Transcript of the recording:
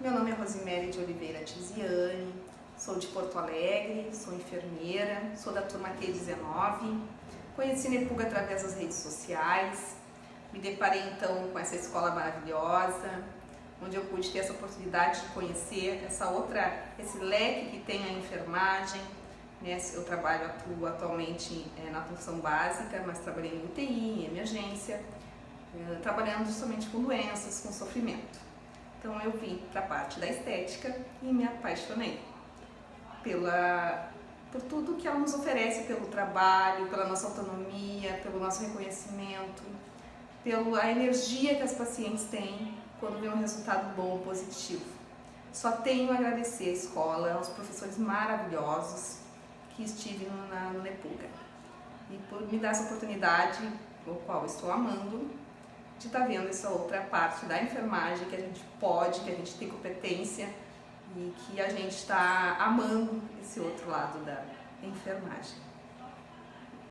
Meu nome é Rosemary de Oliveira Tiziane, sou de Porto Alegre, sou enfermeira, sou da turma T19, conheci Nepuga através das redes sociais, me deparei então com essa escola maravilhosa, onde eu pude ter essa oportunidade de conhecer essa outra, esse leque que tem a enfermagem. Né? Eu trabalho, atuo atualmente é, na função básica, mas trabalhei em UTI, em emergência, é, trabalhando somente com doenças, com sofrimento. Então eu vim para a parte da estética e me apaixonei pela, por tudo que ela nos oferece, pelo trabalho, pela nossa autonomia, pelo nosso reconhecimento, pela energia que as pacientes têm quando vê um resultado bom, positivo. Só tenho a agradecer a escola, aos professores maravilhosos que estive na, no Nepuga e por me dar essa oportunidade, o qual estou amando, de estar tá vendo essa outra parte da enfermagem que a gente pode, que a gente tem competência e que a gente está amando esse outro lado da enfermagem.